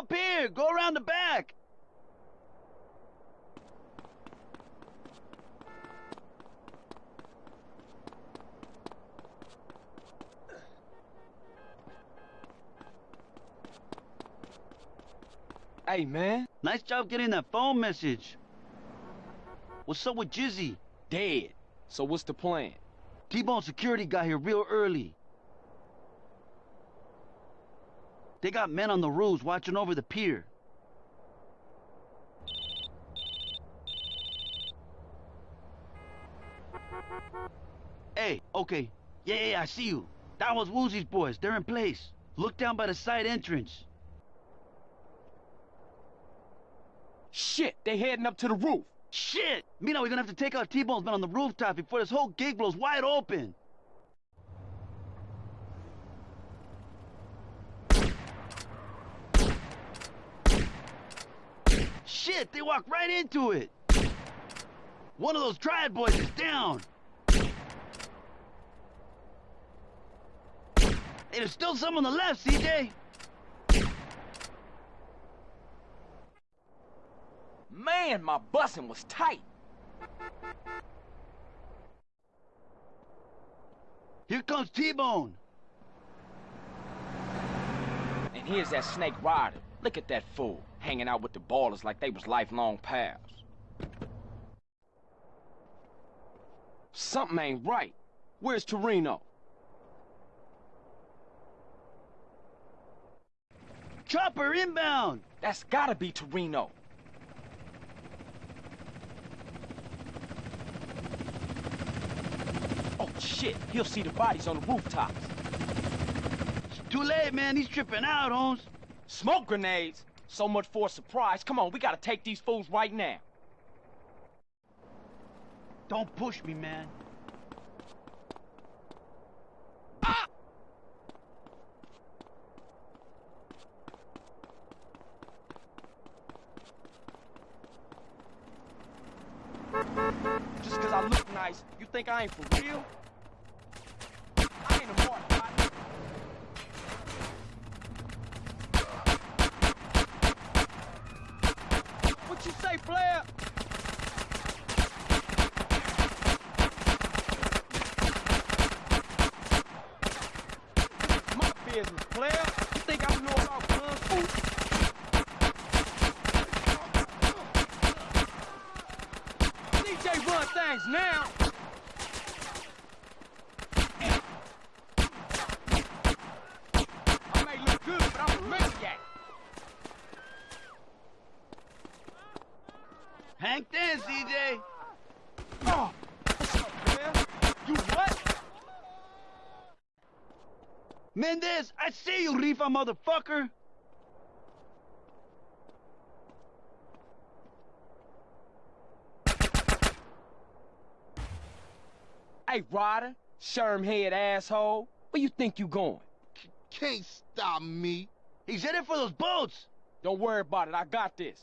Holmes. I'm up here. Go around the back. Hey, man. Nice job getting that phone message. What's up with Jizzy? Dead. So what's the plan? T-Bone security got here real early. They got men on the roofs watching over the pier. Hey, okay. Yeah, yeah, yeah, I see you. That was Woozie's boys. They're in place. Look down by the side entrance. Shit, they heading up to the roof. Shit! Mina, we're gonna have to take out T-Bone's men on the rooftop before this whole gig blows wide open. They walked right into it. One of those triad boys is down. Hey, there's still some on the left, CJ. Man, my busing was tight. Here comes T-Bone. And here's that snake rider. Look at that fool, hanging out with the ballers like they was lifelong pals. Something ain't right. Where's Toreno? Chopper inbound. That's gotta be Toreno. Oh shit, he'll see the bodies on the rooftops. It's too late, man. He's tripping out, Holmes. Smoke grenades? So much for a surprise. Come on, we gotta take these fools right now. Don't push me, man. Just cause I look nice, you think I ain't for real? I ain't a mark, partner. What you say, player? My business, player. You think I know about kung fu? DJ run things now. I may look good, but I'm a maniac. Hank then, CJ. Oh, what's up, man? You what? Mendez, I see you, Rifa motherfucker. Hey, Ryder, sherm head asshole. Where you think you going? Can't stop me. He's headed for those boats. Don't worry about it. I got this.